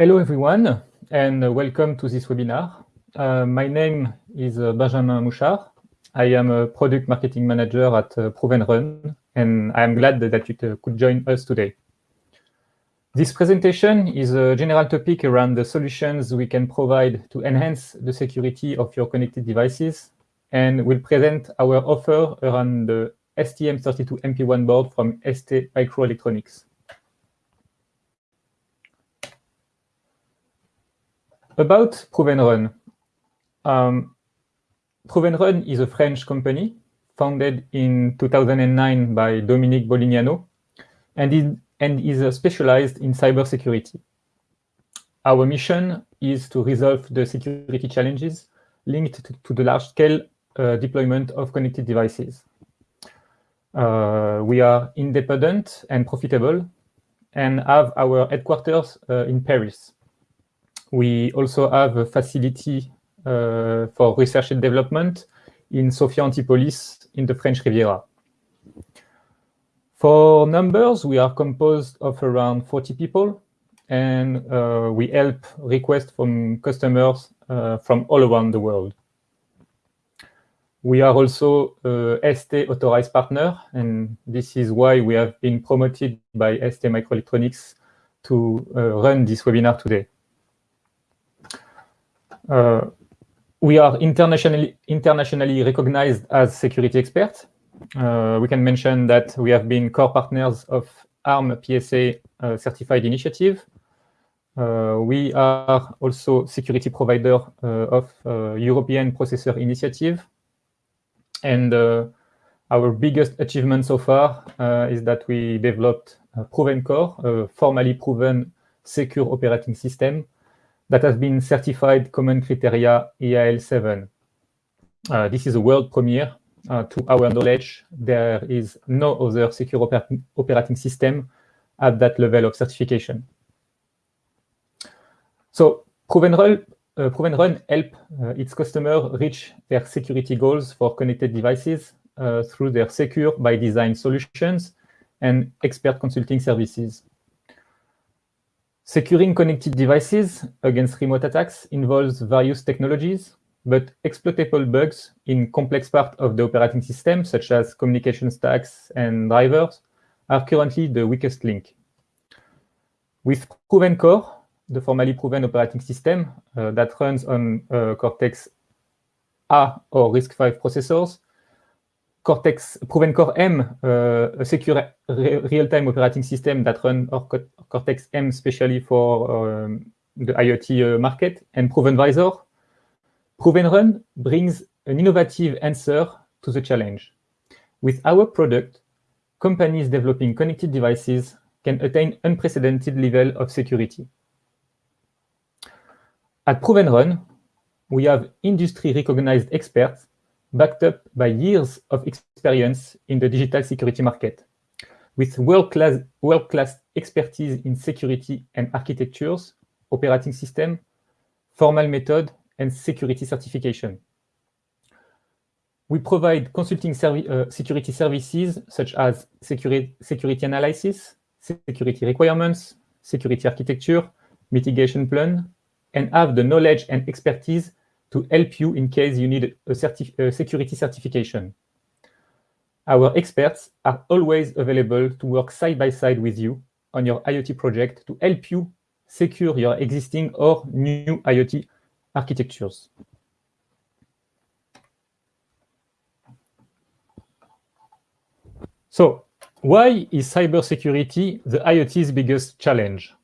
Hello, everyone, and welcome to this webinar. Uh, my name is uh, Benjamin Mouchard. I am a product marketing manager at uh, Run, and I am glad that you could join us today. This presentation is a general topic around the solutions we can provide to enhance the security of your connected devices, and will present our offer around the STM32MP1 board from ST Microelectronics. About Prove and Run. Um, Prove and Run is a French company founded in 2009 by Dominique Bolignano and, it, and is specialized in cybersecurity. Our mission is to resolve the security challenges linked to, to the large-scale uh, deployment of connected devices. Uh, we are independent and profitable and have our headquarters uh, in Paris. We also have a facility uh, for research and development in Sophia Antipolis in the French Riviera. For numbers, we are composed of around 40 people, and we help requests from customers from all around the world. We are also a ST authorized partner, and this is why we have been promoted by ST Microelectronics to uh, run this webinar today. Uh, we are internationally, internationally recognized as security experts. Uh, we can mention that we have been core partners of ARM PSA uh, certified initiative. Uh, we are also security provider uh, of uh, European Processor Initiative. And our biggest achievement so far is that we developed Proven Core, a formally proven secure operating system that has been certified Common Criteria EAL7. Uh, this is a world premiere. Uh, to our knowledge, there is no other secure oper operating system at that level of certification. So Proven Uh, Prove and Run help uh, its customers reach their security goals for connected devices uh, through their secure by design solutions and expert consulting services. Securing connected devices against remote attacks involves various technologies, but exploitable bugs in complex parts of the operating system, such as communication stacks and drivers, are currently the weakest link. With Proven Core, the formally proven operating system uh, that runs on uh, Cortex-A or RISC-V processors, Cortex Proven Core M, uh, a secure real-time operating system that runs Cortex M especially for um, the IoT uh, market, and Proven Visor. Proven Run brings an innovative answer to the challenge. With our product, companies developing connected devices can attain unprecedented level of security. At Prove and Run, we have industry-recognized experts backed up by years of experience in the digital security market. With world-class world -class expertise in security and architectures, operating system, formal method, and security certification. We provide consulting servi uh, security services such as security, security analysis, security requirements, security architecture, mitigation plan, and have the knowledge and expertise to help you in case you need a, certi a security certification. Our experts are always available to work side by side with you on your IoT project to help you secure your existing or new IoT architectures. So why is cybersecurity the IoT's biggest challenge?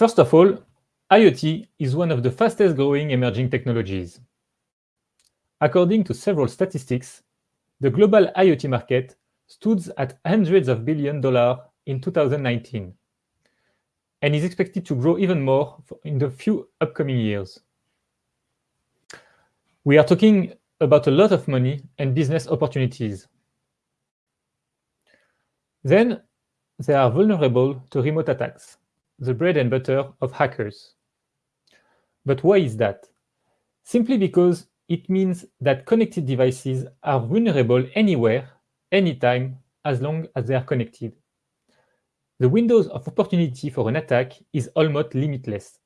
First of all, IoT is one of the fastest growing emerging technologies. According to several statistics, the global IoT market stood at hundreds of billion dollars in 2019 and is expected to grow even more in the few upcoming years. We are talking about a lot of money and business opportunities. Then they are vulnerable to remote attacks, the bread and butter of hackers. But why is that? Simply because it means that connected devices are vulnerable anywhere anytime as long as they are connected. The windows of opportunity for an attack is almost limitless.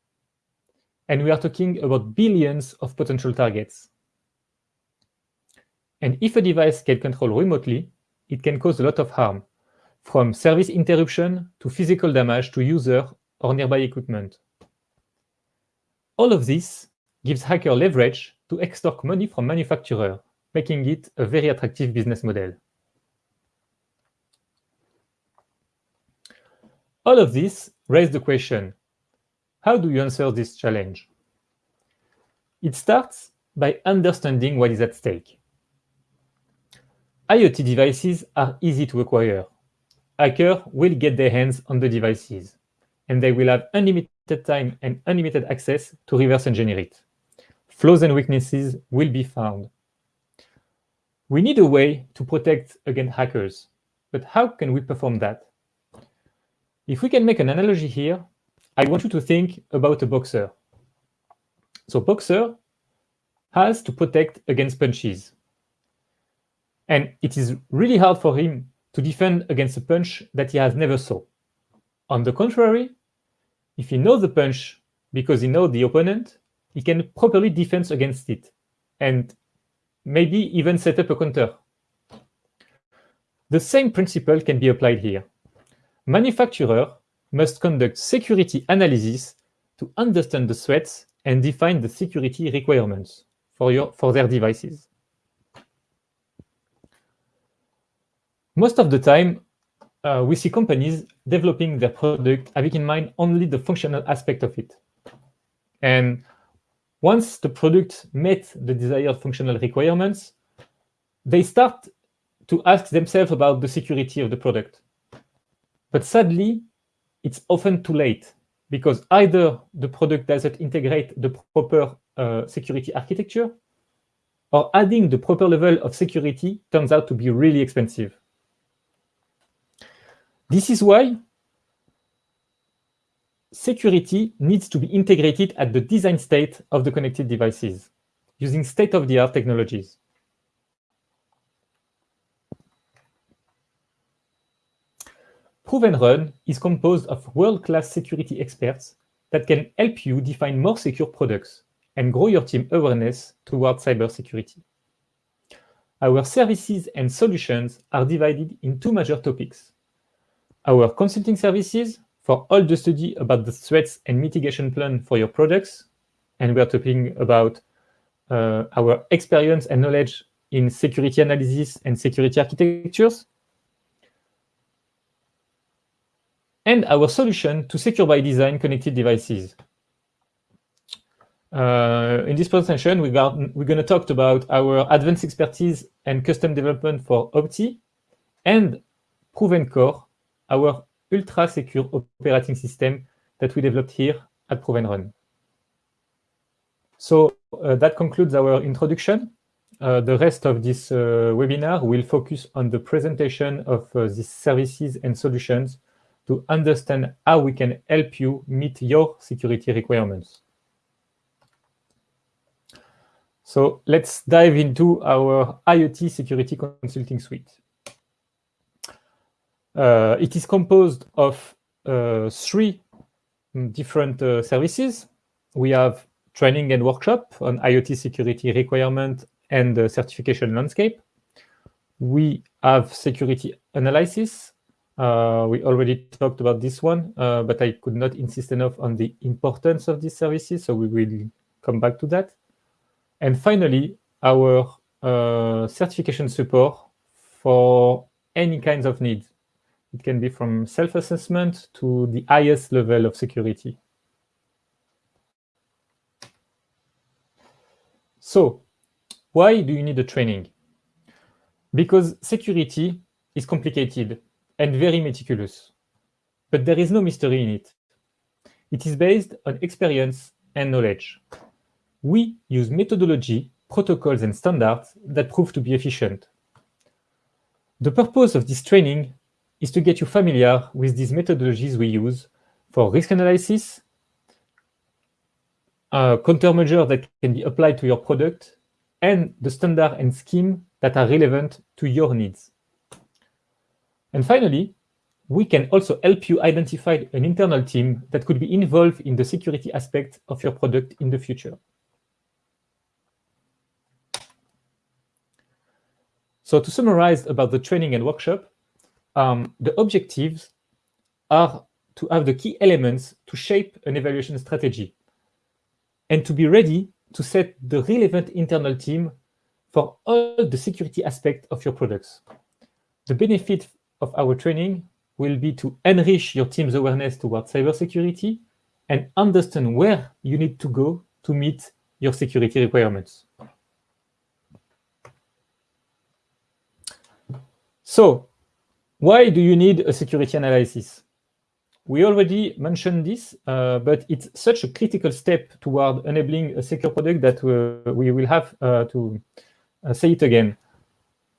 And we are talking about billions of potential targets. And if a device can control remotely, it can cause a lot of harm, from service interruption to physical damage to user or nearby equipment. All of this gives hacker leverage to extort money from manufacturer, making it a very attractive business model. All of this raised the question, how do you answer this challenge? It starts by understanding what is at stake. IoT devices are easy to acquire. Hackers will get their hands on the devices, and they will have unlimited time and unlimited access to reverse engineer it. Flaws and weaknesses will be found. We need a way to protect against hackers, but how can we perform that? If we can make an analogy here, I want you to think about a boxer. So boxer has to protect against punches. And it is really hard for him to defend against a punch that he has never saw. On the contrary, if he knows the punch because he knows the opponent, he can properly defend against it and maybe even set up a counter. The same principle can be applied here manufacturer must conduct security analysis to understand the threats and define the security requirements for, your, for their devices. Most of the time, uh, we see companies developing their product having in mind only the functional aspect of it. And once the product met the desired functional requirements, they start to ask themselves about the security of the product. But sadly, it's often too late because either the product doesn't integrate the proper uh, security architecture or adding the proper level of security turns out to be really expensive. This is why security needs to be integrated at the design state of the connected devices using state-of-the-art technologies. Prove and Run is composed of world-class security experts that can help you define more secure products and grow your team awareness towards cybersecurity. Our services and solutions are divided in two major topics. Our consulting services for all the study about the threats and mitigation plan for your products, and we are talking about uh, our experience and knowledge in security analysis and security architectures, and our solution to secure by design connected devices. Uh, in this presentation, we got, we're going to talk about our advanced expertise and custom development for OP-TEE and Proven Core, our ultra-secure operating system that we developed here at Prove and Run. So uh, that concludes our introduction. Uh, the rest of this uh, webinar will focus on the presentation of uh, these services and solutions to understand how we can help you meet your security requirements. So let's dive into our IoT security consulting suite. Uh, it is composed of uh, three different uh, services. We have training and workshop on IoT security requirement and certification landscape. We have security analysis uh, we already talked about this one, uh, but I could not insist enough on the importance of these services, so we will come back to that. And finally, our uh, certification support for any kinds of needs. It can be from self-assessment to the highest level of security. So, why do you need a training? Because security is complicated and very meticulous. But there is no mystery in it. It is based on experience and knowledge. We use methodology, protocols, and standards that prove to be efficient. The purpose of this training is to get you familiar with these methodologies we use for risk analysis, a countermeasure that can be applied to your product, and the standard and scheme that are relevant to your needs. And finally, we can also help you identify an internal team that could be involved in the security aspect of your product in the future. So to summarize about the training and workshop, um, the objectives are to have the key elements to shape an evaluation strategy and to be ready to set the relevant internal team for all the security aspects of your products. The benefit of our training will be to enrich your team's awareness towards cybersecurity and understand where you need to go to meet your security requirements. So why do you need a security analysis? We already mentioned this, uh, but it's such a critical step toward enabling a secure product that uh, we will have uh, to uh, say it again.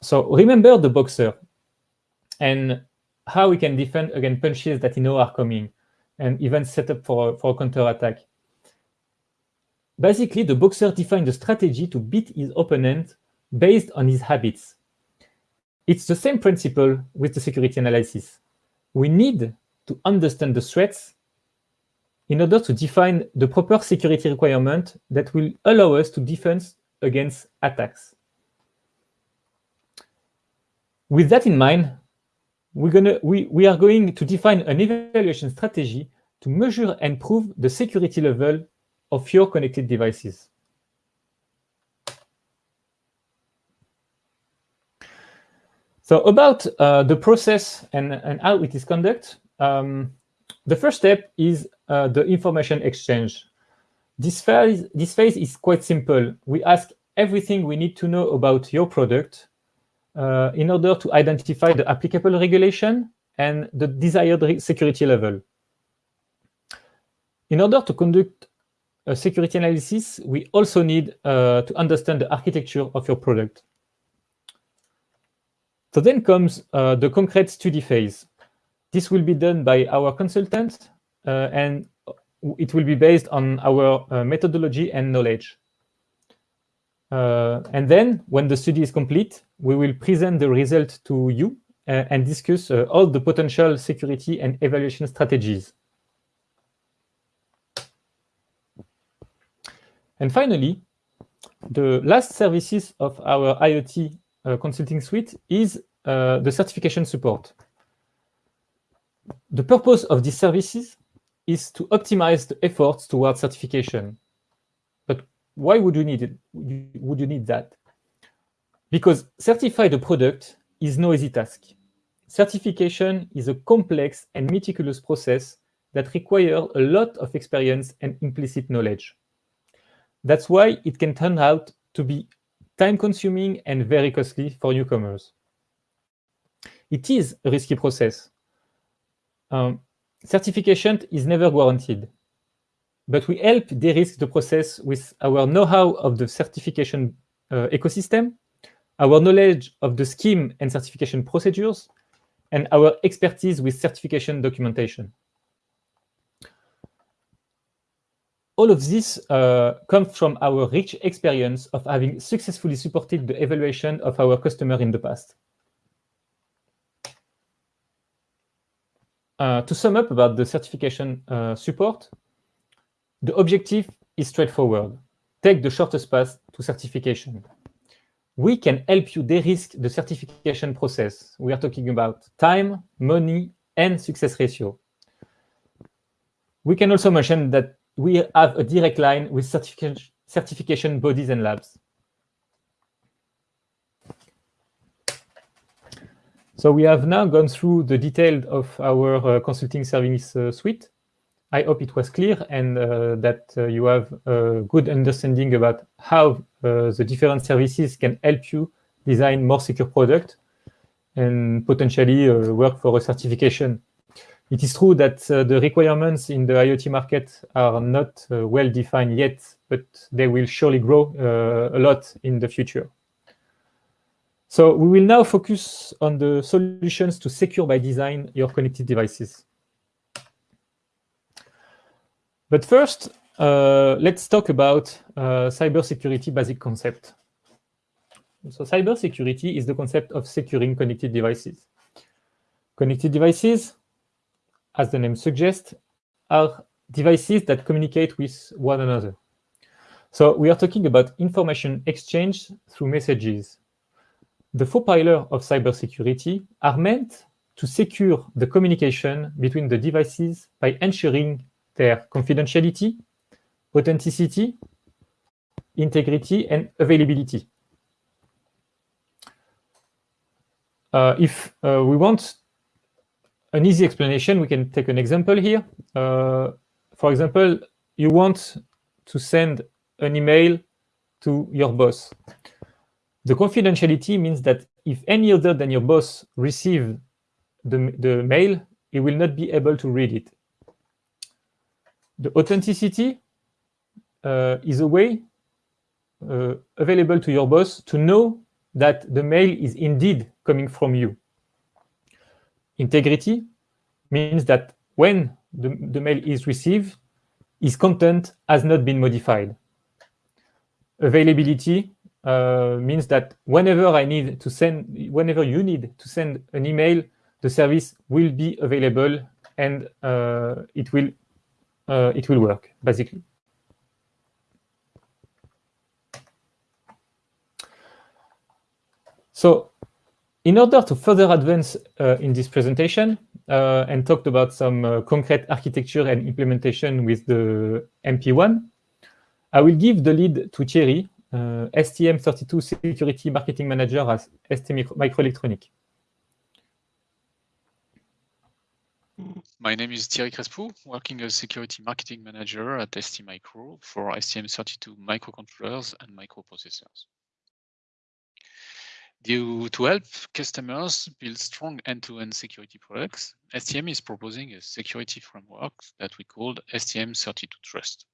So remember the boxer and how we can defend against punches that you know are coming and even set up for, for a counter-attack. Basically, the boxer defined a strategy to beat his opponent based on his habits. It's the same principle with the security analysis. We need to understand the threats in order to define the proper security requirement that will allow us to defend against attacks. With that in mind, we're gonna, we, we are going to define an evaluation strategy to measure and prove the security level of your connected devices. So about uh, the process and, and how it is conducted, um, the first step is uh, the information exchange. This phase, this phase is quite simple. We ask everything we need to know about your product uh, in order to identify the applicable regulation and the desired security level. In order to conduct a security analysis, we also need uh, to understand the architecture of your product. So then comes uh, the concrete study phase. This will be done by our consultant, uh, and it will be based on our uh, methodology and knowledge. Uh, and then, when the study is complete, we will present the result to you uh, and discuss uh, all the potential security and evaluation strategies. And finally, the last services of our IoT consulting suite is uh, the certification support. The purpose of these services is to optimize the efforts towards certification. But why would you need it? Would you need that? Because certify the product is no easy task. Certification is a complex and meticulous process that requires a lot of experience and implicit knowledge. That's why it can turn out to be time-consuming and very costly for newcomers. It is a risky process. Um, certification is never guaranteed, but we help de-risk the process with our know-how of the certification uh, ecosystem, our knowledge of the scheme and certification procedures, and our expertise with certification documentation. All of this uh, comes from our rich experience of having successfully supported the evaluation of our customer in the past. Uh, to sum up about the certification uh, support, the objective is straightforward. Take the shortest path to certification. We can help you de-risk the certification process. We are talking about time, money, and success ratio. We can also mention that we have a direct line with certification, certification bodies and labs. So we have now gone through the detail of our uh, consulting service uh, suite. I hope it was clear and uh, that uh, you have a good understanding about how uh, the different services can help you design more secure product and potentially uh, work for a certification it is true that uh, the requirements in the IoT market are not uh, well defined yet, but they will surely grow uh, a lot in the future. So we will now focus on the solutions to secure by design your connected devices. But first, uh, let's talk about uh, cybersecurity basic concept. So cybersecurity is the concept of securing connected devices. Connected devices, as the name suggests, are devices that communicate with one another. So we are talking about information exchange through messages. The four pillars of cybersecurity are meant to secure the communication between the devices by ensuring their confidentiality, authenticity, integrity, and availability. Uh, if uh, we want an easy explanation, we can take an example here. Uh, for example, you want to send an email to your boss. The confidentiality means that if any other than your boss receive the, the mail, he will not be able to read it. The authenticity uh, is a way uh, available to your boss to know that the mail is indeed coming from you. Integrity means that when the, the mail is received, its content has not been modified. Availability uh, means that whenever I need to send, whenever you need to send an email, the service will be available and uh, it will uh, it will work basically. So in order to further advance uh, in this presentation uh, and talked about some uh, concrete architecture and implementation with the MP1, I will give the lead to Thierry, uh, STM32 Security Marketing Manager at ST Microelectronics. My name is Thierry Crespo, working as Security Marketing Manager at ST Micro for STM32 microcontrollers and microprocessors. To help customers build strong end-to-end -end security products, STM is proposing a security framework that we called STM32 Trust.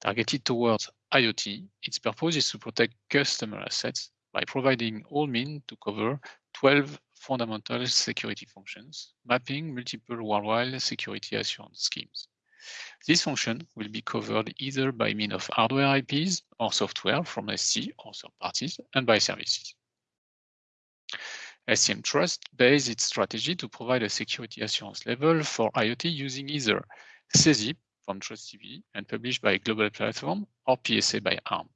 Targeted towards IoT, its purpose is to protect customer assets by providing all means to cover 12 fundamental security functions, mapping multiple worldwide security assurance schemes. This function will be covered either by means of hardware IPs or software from ST or third parties and by services. STM Trust based its strategy to provide a security assurance level for IoT using either SESIP from TrustCB and published by Global Platform or PSA by ARM.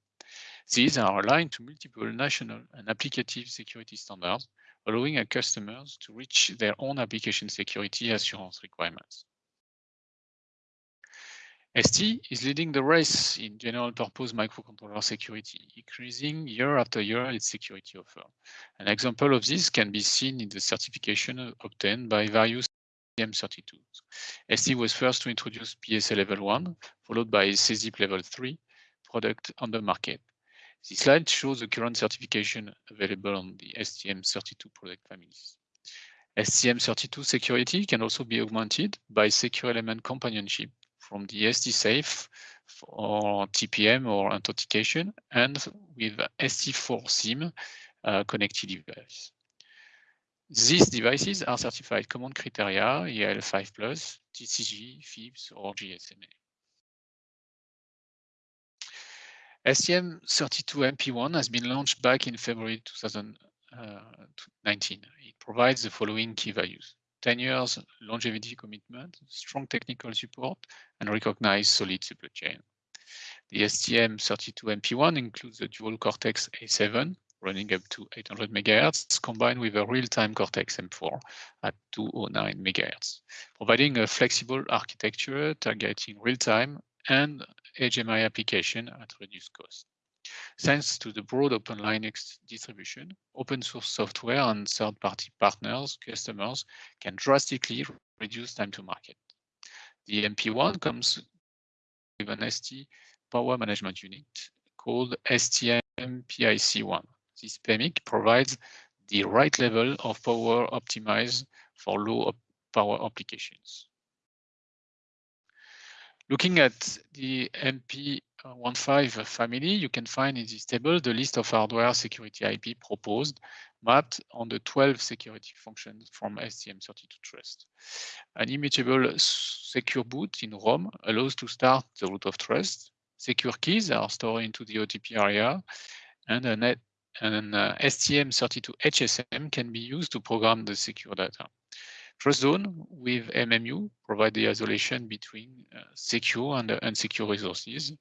These are aligned to multiple national and applicative security standards, allowing our customers to reach their own application security assurance requirements. ST is leading the race in general purpose microcontroller security, increasing year after year its security offer. An example of this can be seen in the certification obtained by various STM32. ST was first to introduce PSA level 1, followed by SESIP level 3 product on the market. This slide shows the current certification available on the STM32 product families. STM32 security can also be augmented by secure element companionship from the STSAFE for TPM or authentication and with ST4 SIM uh, connected device. These devices are certified common criteria, EAL5+, TCG, FIPS, or GSMA. STM32MP1 has been launched back in February 2019. Uh, it provides the following key values. 10 years longevity commitment, strong technical support, and recognized solid supply chain. The STM32MP1 includes the dual Cortex A7 running up to 800 MHz, combined with a real-time Cortex M4 at 209 MHz, providing a flexible architecture targeting real-time and HMI application at reduced cost. Thanks to the broad Open Linux distribution, open source software and third-party partners, customers can drastically reduce time to market. The MP1 comes with an ST power management unit called STM PIC1. This PMIC provides the right level of power optimized for low power applications. Looking at the MP 15 family, you can find in this table the list of hardware security IP proposed mapped on the 12 security functions from STM32 Trust. An immutable secure boot in ROM allows to start the root of trust. Secure keys are stored into the OTP area, and an, an uh, STM32 HSM can be used to program the secure data. TrustZone with MMU provide the isolation between uh, secure and uh, unsecure resources.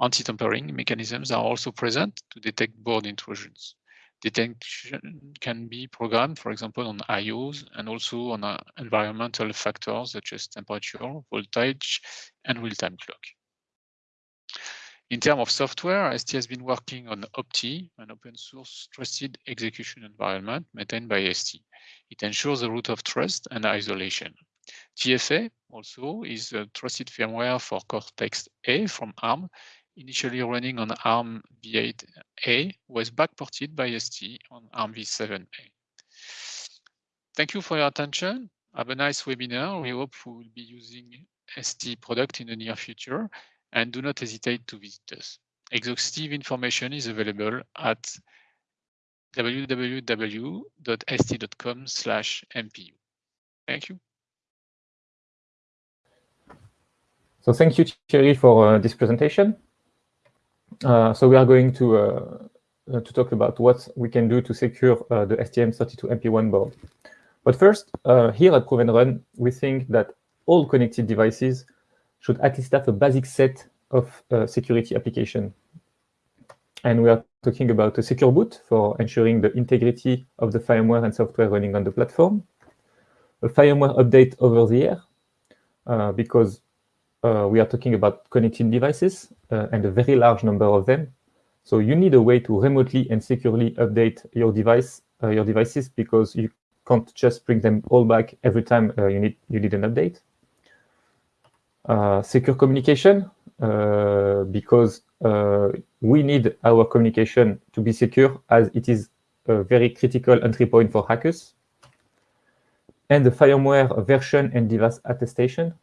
Anti-tampering mechanisms are also present to detect board intrusions. Detection can be programmed, for example, on IOs and also on uh, environmental factors such as temperature, voltage, and real-time clock. In terms of software, ST has been working on OP-TEE, an open source trusted execution environment maintained by ST. It ensures the root of trust and isolation. TFA also is a trusted firmware for Cortex-A from ARM initially running on ARM v8A, was backported by ST on ARM v7A. Thank you for your attention. Have a nice webinar. We hope we will be using ST product in the near future and do not hesitate to visit us. Exhaustive information is available at www.st.com slash MPU. Thank you. So thank you, Thierry, for uh, this presentation. Uh, so we are going to uh, uh, to talk about what we can do to secure the STM32MP1 board. But first, here at Prove and Run, we think that all connected devices should at least have a basic set of security application. And we are talking about a secure boot for ensuring the integrity of the firmware and software running on the platform, a firmware update over the air, uh, because uh, we are talking about connecting devices uh, and a very large number of them. So you need a way to remotely and securely update your device, uh, your devices, because you can't just bring them all back every time uh, you need you need an update. Uh, secure communication, because we need our communication to be secure, as it is a very critical entry point for hackers. And the firmware version and device attestation,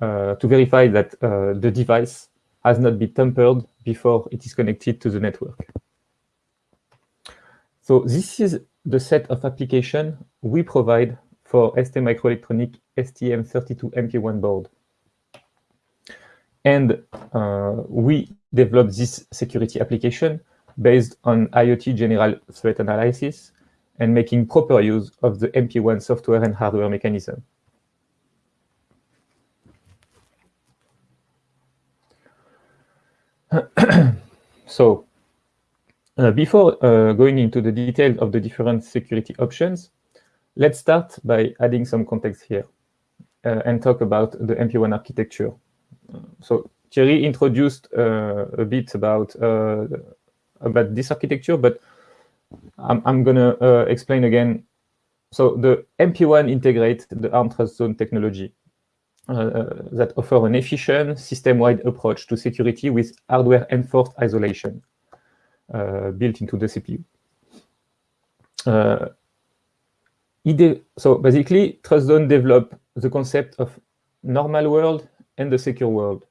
uh, to verify that uh, the device has not been tampered before it is connected to the network. So this is the set of application we provide for STMicroelectronics STM32MP1 board. And uh, we developed this security application based on IoT general threat analysis and making proper use of the MP1 software and hardware mechanism. so uh, before uh, going into the details of the different security options, let's start by adding some context here uh, and talk about the MP1 architecture. So Thierry introduced uh, a bit about uh, about this architecture, but I'm, I'm going to uh, explain again. So the MP1 integrates the ARM Trust Zone technology. That offer an efficient system-wide approach to security with hardware-enforced isolation built into the CPU. Uh, so basically, TrustZone developed the concept of normal world and the secure world.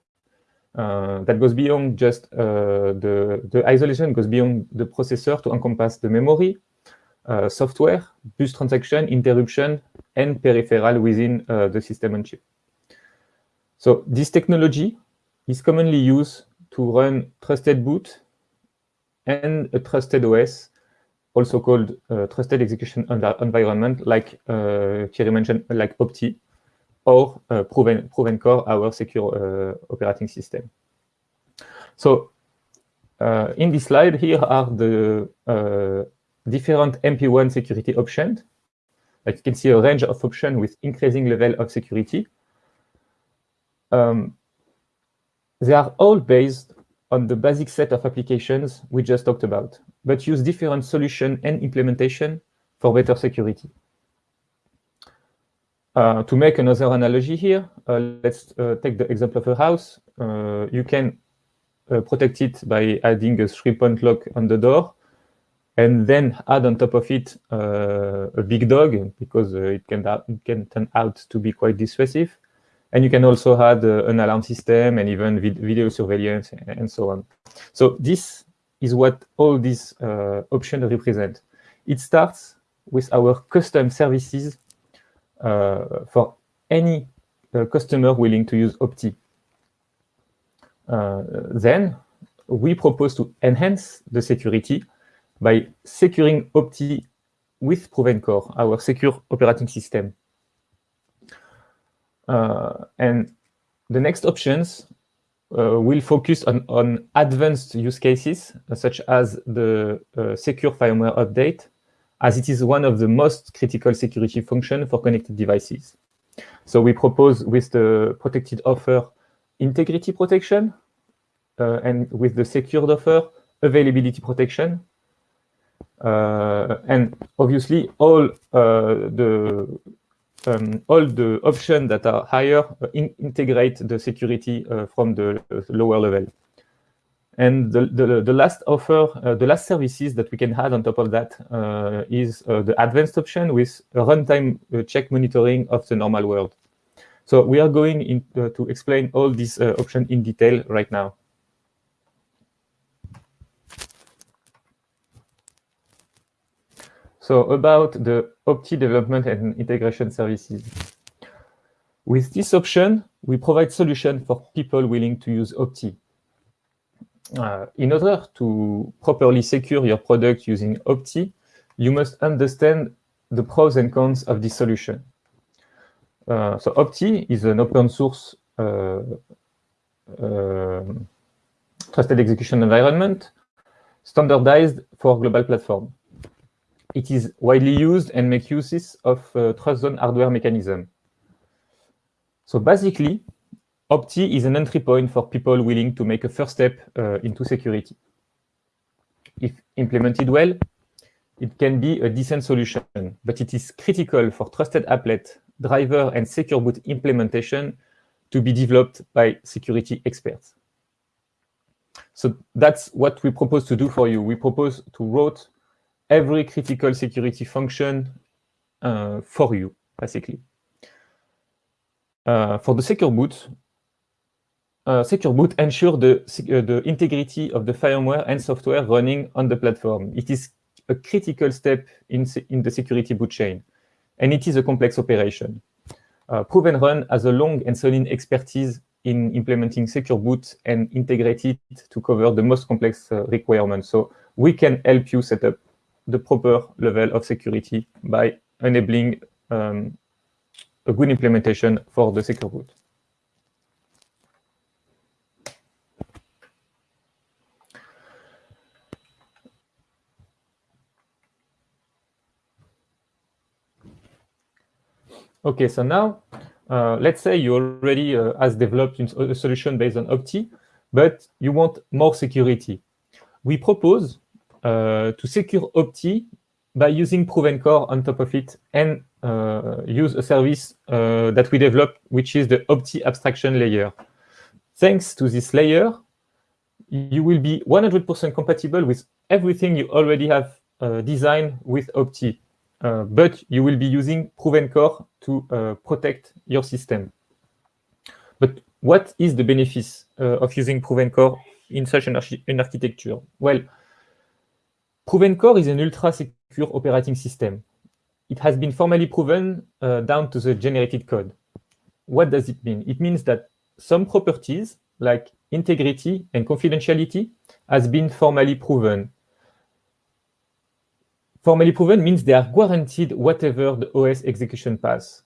Uh, that goes beyond just uh, the, the isolation, goes beyond the processor to encompass the memory, uh, software, bus transaction, interruption, and peripheral within the system on chip. So this technology is commonly used to run trusted boot and a trusted OS, also called uh, trusted execution environment, like uh, Thierry mentioned, like OP-TEE, or uh, Proven, Proven Core, our secure uh, operating system. So uh, in this slide, here are the uh, different MP1 security options. Like you can see a range of options with increasing level of security um, they are all based on the basic set of applications we just talked about, but use different solution and implementation for better security. Uh, to make another analogy here, uh, let's uh, take the example of a house. Uh, you can uh, protect it by adding a three-point lock on the door, and then add on top of it uh, a big dog, because it, can, it can turn out to be quite dissuasive. And you can also add an alarm system and even vid video surveillance and so on. So this is what all these options represent. It starts with our custom services for any uh, customer willing to use OP-TEE. Uh, then we propose to enhance the security by securing OP-TEE with Proven Core, our secure operating system. Uh, and the next options uh, will focus on, on advanced use cases, uh, such as the uh, secure firmware update, as it is one of the most critical security function for connected devices. So we propose with the protected offer integrity protection, uh, and with the secured offer availability protection, uh, and obviously all uh, the um, all the options that are higher uh, in integrate the security uh, from the lower level. And the, the, the last offer, uh, the last services that we can add on top of that uh, is uh, the advanced option with runtime check monitoring of the normal world. So we are going in, to explain all these options in detail right now. So about the OP-TEE development and integration services. With this option, we provide solution for people willing to use OP-TEE. Uh, in order to properly secure your product using OP-TEE, you must understand the pros and cons of this solution. Uh, so OP-TEE is an open source uh, uh trusted execution environment standardized for global platform it is widely used and make uses of uh, trust zone hardware mechanism. So basically, OP-TEE is an entry point for people willing to make a first step uh, into security. If implemented well, it can be a decent solution, but it is critical for trusted applet, driver, and secure boot implementation to be developed by security experts. So that's what we propose to do for you. We propose to write every critical security function uh, for you, basically. Uh, for the secure boot, uh, secure boot ensure the, uh, the integrity of the firmware and software running on the platform. It is a critical step in, in the security boot chain, and it is a complex operation. Uh, Run has a long and solid expertise in implementing secure boot and integrate it to cover the most complex uh, requirements. So we can help you set up the proper level of security by enabling um, a good implementation for the secure boot. Okay, so now uh, let's say you already uh, has developed a solution based on OP-TEE, but you want more security. We propose uh, to secure OP-TEE by using Proven Core on top of it and uh, use a service uh, that we developed, which is the OP-TEE abstraction layer. Thanks to this layer, you will be 100% compatible with everything you already have uh, designed with OP-TEE, uh, but you will be using Proven Core to uh, protect your system. But what is the benefit of using Proven Core in such an, arch an architecture? Well, Proven Core is an ultra-secure operating system. It has been formally proven uh, down to the generated code. What does it mean? It means that some properties, like integrity and confidentiality, has been formally proven. Formally proven means they are guaranteed whatever the OS execution path.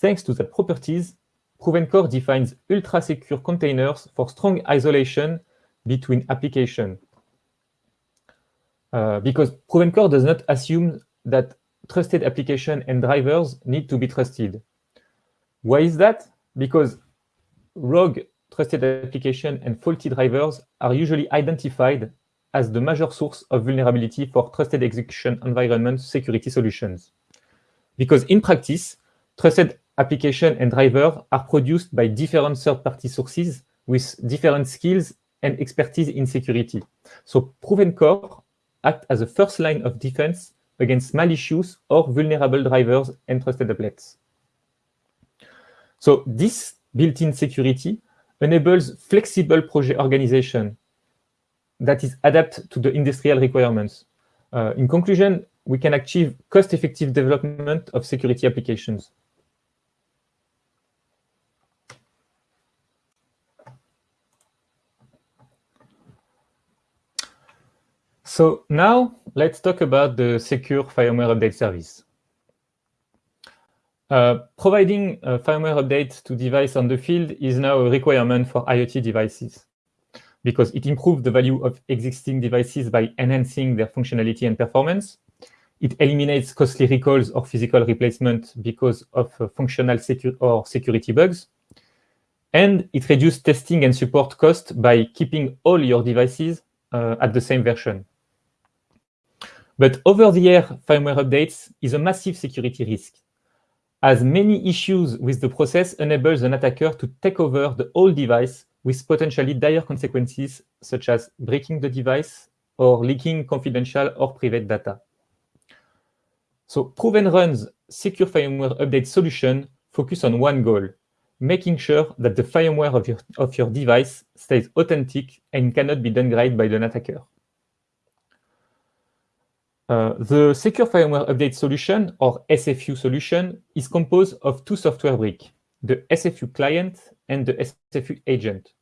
Thanks to the properties, Proven Core defines ultra-secure containers for strong isolation between applications. Uh, because proven core does not assume that trusted application and drivers need to be trusted. Why is that? Because rogue trusted application and faulty drivers are usually identified as the major source of vulnerability for trusted execution environment security solutions. Because in practice, trusted application and drivers are produced by different third-party sources with different skills and expertise in security. So proven core act as a first line of defense against malicious or vulnerable drivers and trusted applets. So this built-in security enables flexible project organization that is adapted to the industrial requirements. Uh, in conclusion, we can achieve cost-effective development of security applications. So now let's talk about the secure firmware update service. uh, providing a firmware update to device on the field is now a requirement for IoT devices because it improves the value of existing devices by enhancing their functionality and performance. It eliminates costly recalls or physical replacement because of uh, functional secu or security bugs. And it reduces testing and support cost by keeping all your devices uh, at the same version. But over-the-air firmware updates is a massive security risk, as many issues with the process enables an attacker to take over the whole device with potentially dire consequences, such as breaking the device or leaking confidential or private data. So Prove and Run's secure firmware update solution focus on one goal, making sure that the firmware of your, of your device stays authentic and cannot be downgraded by an attacker. Uh, the Secure Firmware Update solution, or SFU solution, is composed of two software bricks, the SFU client and the SFU agent.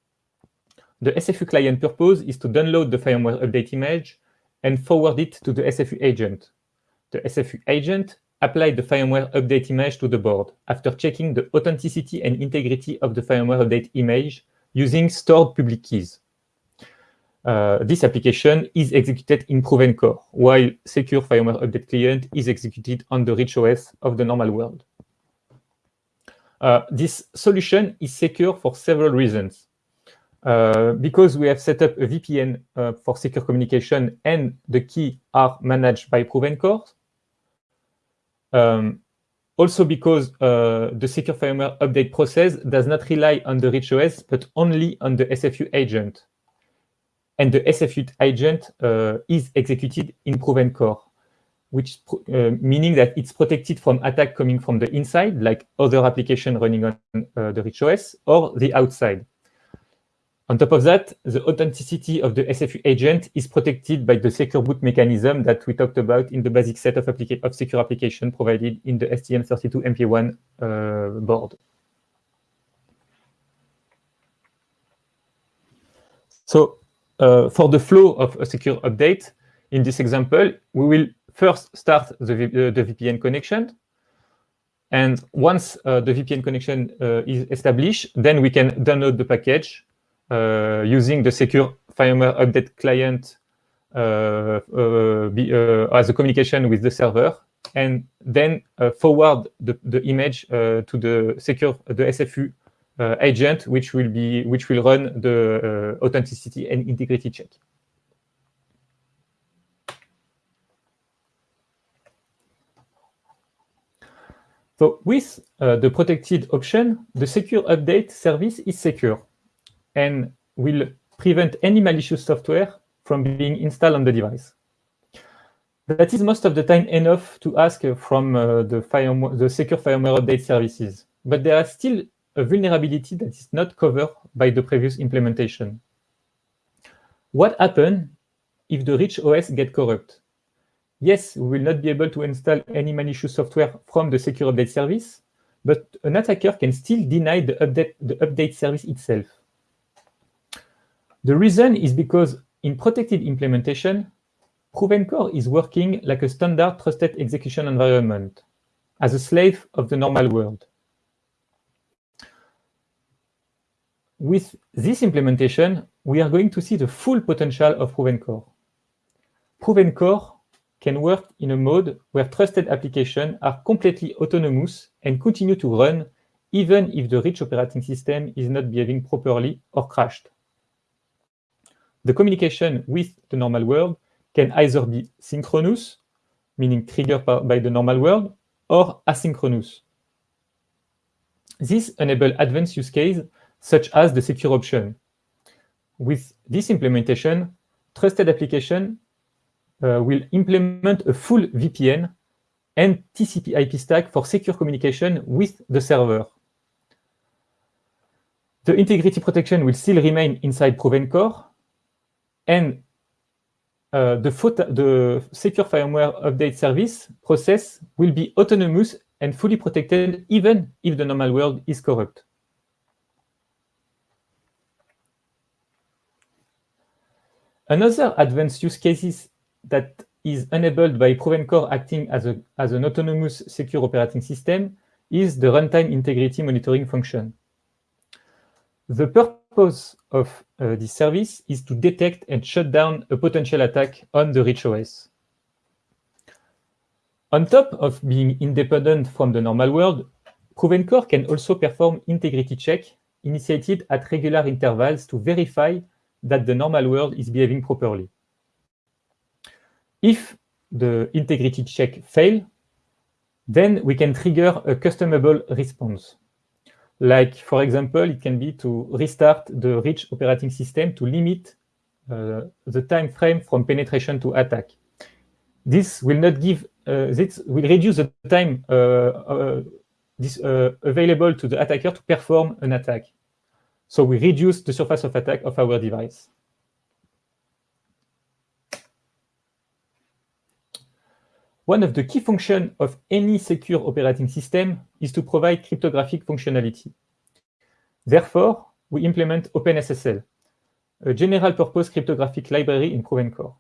The SFU client purpose is to download the firmware update image and forward it to the SFU agent. The SFU agent applies the firmware update image to the board after checking the authenticity and integrity of the firmware update image using stored public keys uh, this application is executed in Proven Core, while secure firmware update client is executed on the rich OS of the normal world. Uh, this solution is secure for several reasons. Uh, because we have set up a VPN uh, for secure communication and the key are managed by Proven Core. Um, also because uh, the secure firmware update process does not rely on the rich OS, but only on the SFU agent and the SFU agent uh, is executed in proven core, which uh, meaning that it's protected from attack coming from the inside, like other application running on uh, the rich OS, or the outside. On top of that, the authenticity of the SFU agent is protected by the secure boot mechanism that we talked about in the basic set of, of secure application provided in the STM32MP1 uh, board. So uh, for the flow of a secure update, in this example, we will first start the, uh, the VPN connection. And once uh, the VPN connection uh, is established, then we can download the package uh, using the secure firmware update client uh, be, as a communication with the server, and then forward the, the image to the secure the SFU agent, which will be which will run the authenticity and integrity check. So with uh, the protected option, the secure update service is secure and will prevent any malicious software from being installed on the device. That is most of the time enough to ask from uh, the, the secure firmware update services. But there are still a vulnerability that is not covered by the previous implementation. What happens if the rich OS get corrupt? Yes, we will not be able to install any malicious software from the secure update service, but an attacker can still deny the update, the update service itself. The reason is because in protected implementation, Proven Core is working like a standard trusted execution environment, as a slave of the normal world. with this implementation, we are going to see the full potential of Proven Core. Can work in a mode where trusted applications are completely autonomous and continue to run even if the rich operating system is not behaving properly or crashed. The communication with the normal world can either be synchronous, meaning triggered by the normal world, or asynchronous. This enables advanced use cases such as the secure option. With this implementation, trusted application will implement a full VPN and TCP IP stack for secure communication with the server. The integrity protection will still remain inside Proven Core, and uh, the, the secure firmware update service process will be autonomous and fully protected even if the normal world is corrupt. Another advanced use cases that is enabled by Proven Core acting as, a, as an autonomous secure operating system is the runtime integrity monitoring function. The purpose of uh, this service is to detect and shut down a potential attack on the rich OS. On top of being independent from the normal world, Provencore can also perform integrity check initiated at regular intervals to verify that the normal world is behaving properly. If the integrity check fail, then we can trigger a customable response. Like, for example, it can be to restart the rich operating system to limit uh, the time frame from penetration to attack. This will not give, uh, this will reduce the time uh, uh this, uh, available to the attacker to perform an attack. So we reduce the surface of attack of our device. One of the key functions of any secure operating system is to provide cryptographic functionality. Therefore, we implement OpenSSL, a general-purpose cryptographic library in Provencore.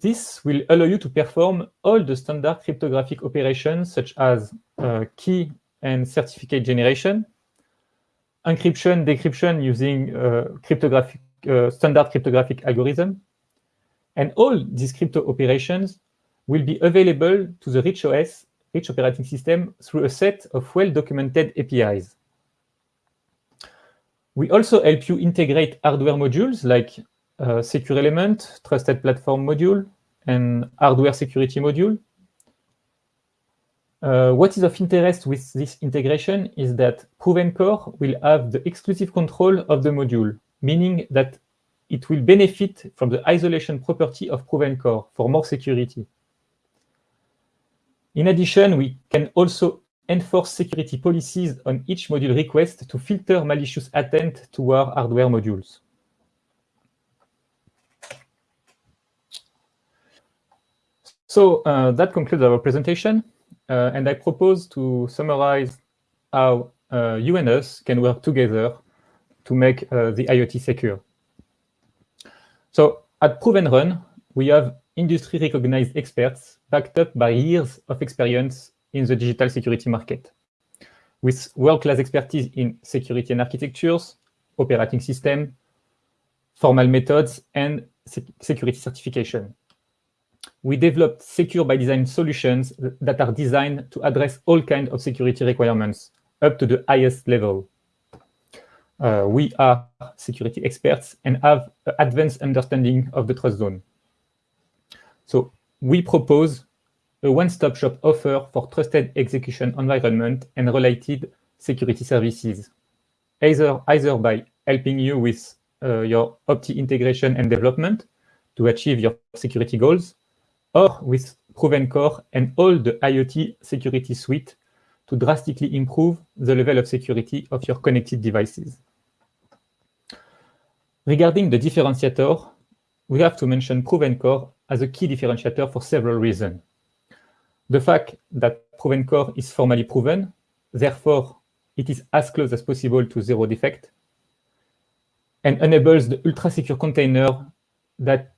This will allow you to perform all the standard cryptographic operations such as uh, key and certificate generation, encryption, decryption using uh, cryptographic, uh, standard cryptographic algorithm, and all these crypto operations will be available to the rich OS, rich operating system, through a set of well-documented APIs. We also help you integrate hardware modules like uh, Secure Element, Trusted Platform module, and Hardware Security module. Uh, what is of interest with this integration is that Proven Core will have the exclusive control of the module, meaning that it will benefit from the isolation property of Proven Core for more security. In addition, we can also enforce security policies on each module request to filter malicious attempt toward hardware modules. So uh, that concludes our presentation, uh, and I propose to summarize how uh, you and us can work together to make uh, the IoT secure. So at Prove and Run, we have industry-recognized experts backed up by years of experience in the digital security market, with world-class expertise in security and architectures, operating system, formal methods, and security certification. We developed secure by design solutions that are designed to address all kinds of security requirements up to the highest level. Uh, we are security experts and have advanced understanding of the TrustZone. So we propose a one-stop shop offer for trusted execution environment and related security services, either, either by helping you with uh, your OP-TEE integration and development to achieve your security goals, or with Provencore and all the IoT security suite to drastically improve the level of security of your connected devices. Regarding the differentiator, we have to mention Provencore as a key differentiator for several reasons. The fact that Provencore is formally proven, therefore it is as close as possible to zero defect, and enables the ultra-secure container that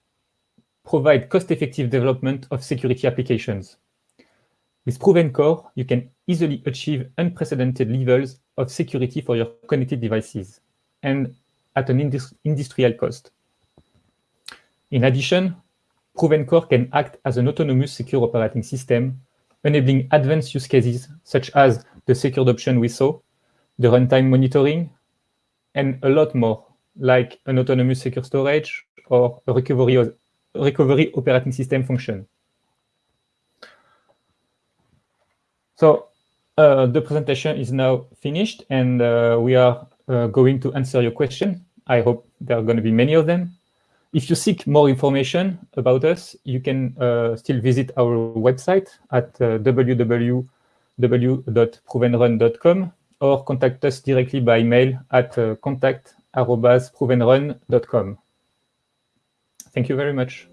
provide cost-effective development of security applications. With Provencore, you can easily achieve unprecedented levels of security for your connected devices, and at an indus industrial cost. In addition, Provencore can act as an autonomous secure operating system, enabling advanced use cases such as the secured option we saw, the runtime monitoring, and a lot more, like an autonomous secure storage or a recovery, recovery operating system function. So uh, the presentation is now finished, and uh, we are uh, going to answer your question. I hope there are going to be many of them. If you seek more information about us, you can uh, still visit our website at uh, www.provenrun.com or contact us directly by mail at uh, contact.provenrun.com. Thank you very much.